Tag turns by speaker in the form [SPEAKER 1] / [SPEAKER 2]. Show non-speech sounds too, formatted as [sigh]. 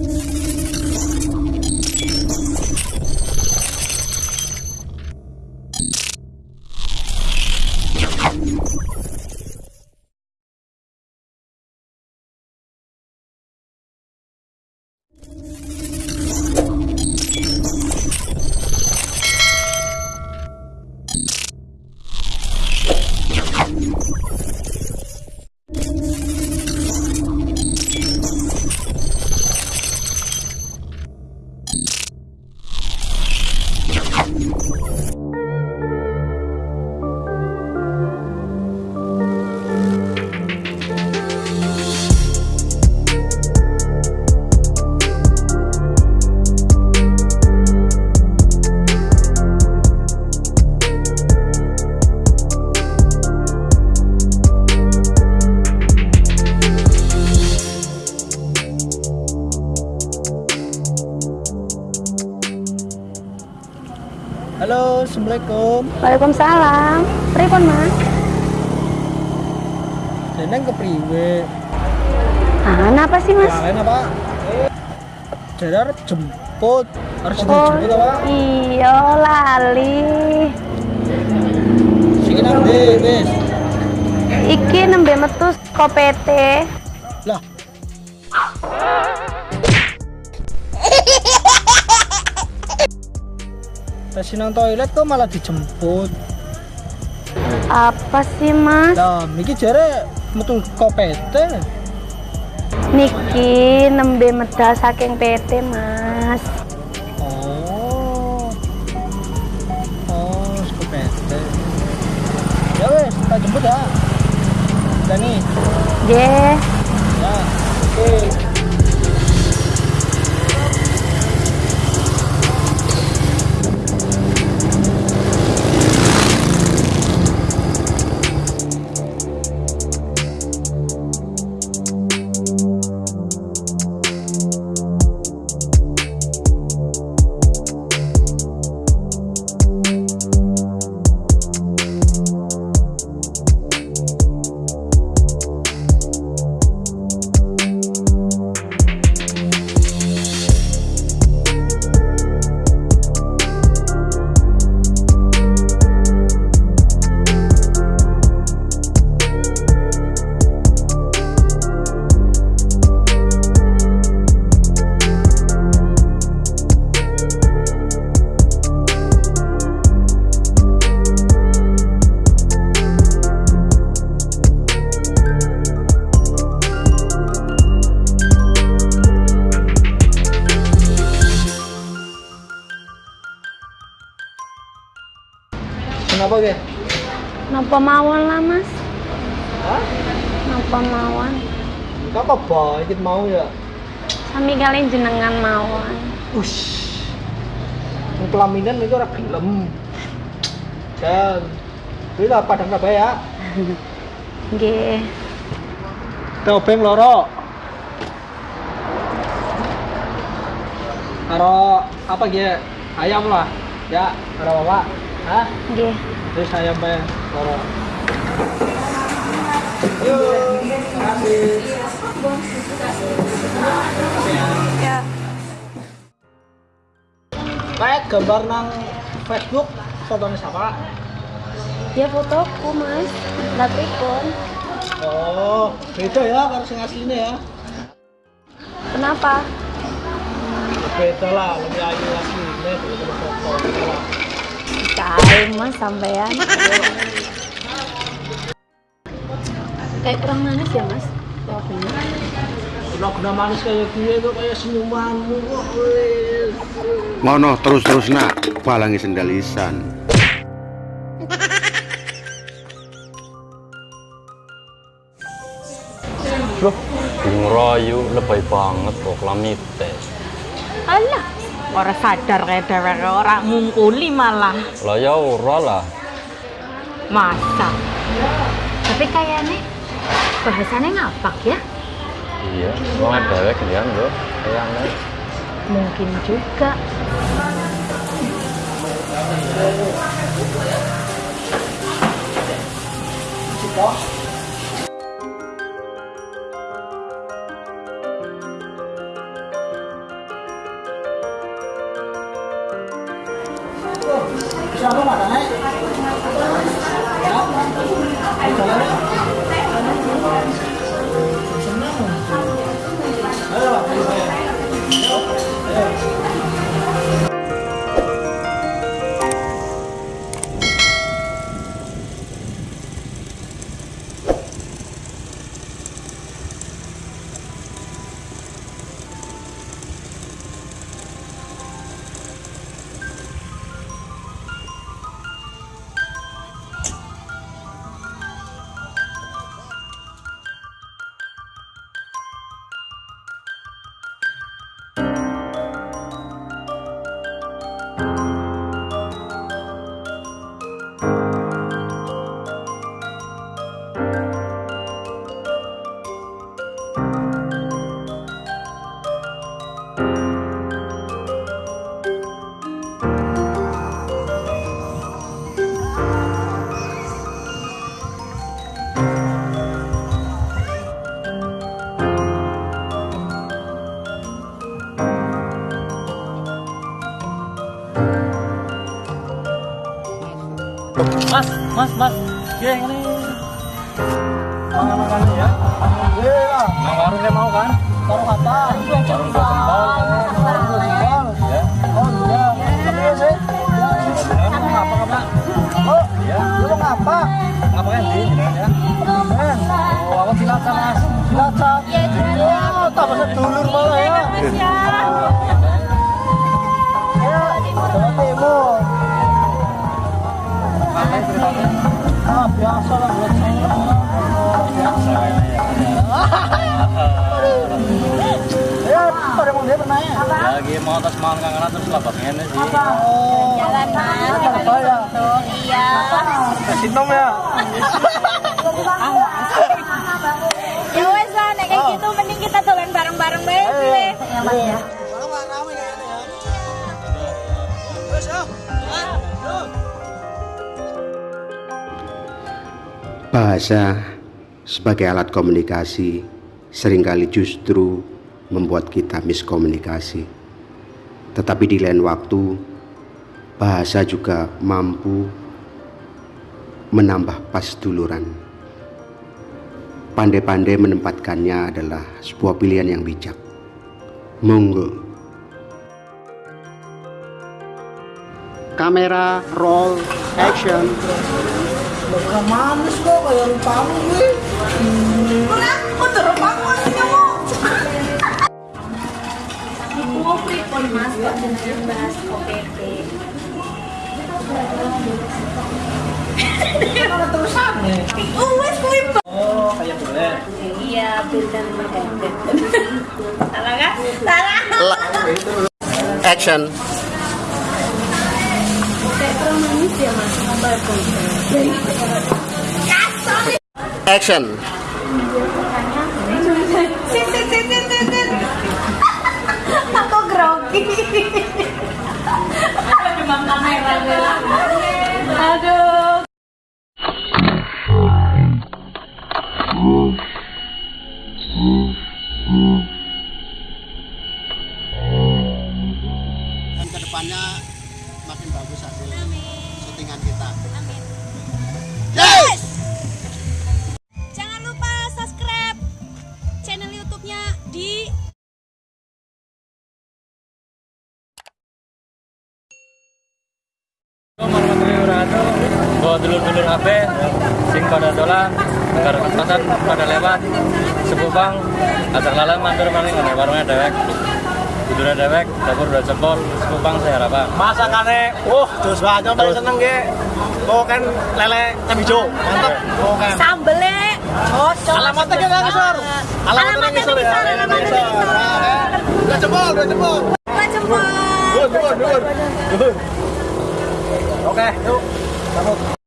[SPEAKER 1] ・あっ! Assalamualaikum.
[SPEAKER 2] Waalaikumsalam. Pripun, Mas?
[SPEAKER 1] Jeneng kepriwe?
[SPEAKER 2] Ah, apa sih, Mas?
[SPEAKER 1] Kalian apa? Jadi harus jemput. Harus
[SPEAKER 2] Oh,
[SPEAKER 1] dijemput apa?
[SPEAKER 2] iya lali.
[SPEAKER 1] Siki nang.
[SPEAKER 2] Iki nembe metu saka
[SPEAKER 1] Tes nang toilet kok malah dijemput.
[SPEAKER 2] Apa sih, Mas?
[SPEAKER 1] Lah, iki jare metu kopete.
[SPEAKER 2] Niki nembe medal saking PT, Mas.
[SPEAKER 1] Oh. Oh, kopete. Ya wes, tak jemput ya. Dani.
[SPEAKER 2] Nggih.
[SPEAKER 1] Ya. Oke. Kenapa, Ge?
[SPEAKER 2] Napa mawon lah, Mas?
[SPEAKER 1] Hah?
[SPEAKER 2] Napa mawon?
[SPEAKER 1] Apa ba ikut mau ya?
[SPEAKER 2] Sami kalian jenengan mawon.
[SPEAKER 1] Ush. Pelaminan itu orang gelem. Dan Ini lah padang apa ya? [laughs]
[SPEAKER 2] Nggih.
[SPEAKER 1] Topeng loro. Karo apa gitu? Ayam lah. Ya, karo bapak. Hah?
[SPEAKER 2] Nggih.
[SPEAKER 1] Terus ayam pe loro. Yuk, kasih.
[SPEAKER 2] Ya.
[SPEAKER 1] Kayak gambar nang Facebook fotonya siapa?
[SPEAKER 2] Ya fotoku, Mas. Lah pripun?
[SPEAKER 1] Oh, beda ya karo sing aslinya ya.
[SPEAKER 2] Kenapa?
[SPEAKER 1] Beda lah, lebih ayu aslinya daripada foto. beda lah.
[SPEAKER 2] Kae Mas sampean. Kayak kurang manis ya, Mas?
[SPEAKER 1] Udah guna manis kayak gue tuh kayak senyumanmu kok. wes.
[SPEAKER 3] Mono terus-terus nak balangi sendalisan.
[SPEAKER 4] Loh, ngeroyu lebay banget kok lamite.
[SPEAKER 5] Alah, ora sadar kayak dheweke ora ngungkuli malah.
[SPEAKER 4] Lah ya ora lah.
[SPEAKER 5] Masa. Tapi kayaknya bahasanya ngapak ya?
[SPEAKER 4] Iya, wong dewek kan lho. Kayaknya
[SPEAKER 5] Mungkin juga. Chào các bạn đấy. Đó.
[SPEAKER 4] Mas, mas, mas. Ya ini.
[SPEAKER 1] Makan-makan ya. Iya.
[SPEAKER 4] Yang warungnya mau kan?
[SPEAKER 1] Taruh apa?
[SPEAKER 4] Warung. Ya.
[SPEAKER 1] Oh iya. Tapi ya sih.
[SPEAKER 4] Ngapa ngapa?
[SPEAKER 1] Oh,
[SPEAKER 4] Ya.
[SPEAKER 1] lu ngapa?
[SPEAKER 4] Ya. Oh, cilacap mas.
[SPEAKER 1] Cilacap. Ah, biasa lah buat saya. Biasa. Ya, pada mau dia ya?
[SPEAKER 4] Lagi mau mau kangen terus lapar ini sih.
[SPEAKER 1] Oh,
[SPEAKER 2] Jalan mas.
[SPEAKER 1] ya?
[SPEAKER 2] Iya.
[SPEAKER 1] Kasih nom. Ya [laughs]
[SPEAKER 3] Bahasa sebagai alat komunikasi sering kali justru membuat kita miskomunikasi. Tetapi di lain waktu, bahasa juga mampu menambah pasduluran. Pandai-pandai menempatkannya adalah sebuah pilihan yang bijak. Monggo. Kamera, roll, action.
[SPEAKER 1] Bukan manis kok kayak lupamu gue.
[SPEAKER 2] Mau pripun mas kok jenenge bahas OPP.
[SPEAKER 1] Mana terusan nih?
[SPEAKER 2] Wes kuwi
[SPEAKER 1] Oh, kayak boleh.
[SPEAKER 2] Iya, bener bener. Salah kan? Salah.
[SPEAKER 3] Action.
[SPEAKER 2] Kayak manis ya mas. Apa?
[SPEAKER 3] Action.
[SPEAKER 2] Aku grogi. Aduh, kamera Aduh.
[SPEAKER 3] Ke depannya makin bagus hasil syutingan kita.
[SPEAKER 4] Dulur-dulur HP sing pada dolan negara kepasan pada lewat sepupang ajak lalan mampir paling ngene warungnya dewek Tidurnya dewek, dapur udah jempol, sepupang saya harapan
[SPEAKER 1] Masakannya, wah, terus banget paling seneng ge. Oh kan lele cabai hijau, mantap. Oh kan.
[SPEAKER 2] Sambelnya cocok.
[SPEAKER 1] Alamatnya kita ngisor. Alamatnya ngisor ya.
[SPEAKER 2] Alamatnya
[SPEAKER 1] Ngisor. kan. Udah jempol, udah jempol.
[SPEAKER 6] Pak Jempol.
[SPEAKER 1] Dur, dur, dur. Dur. Oke, yuk. Sambut.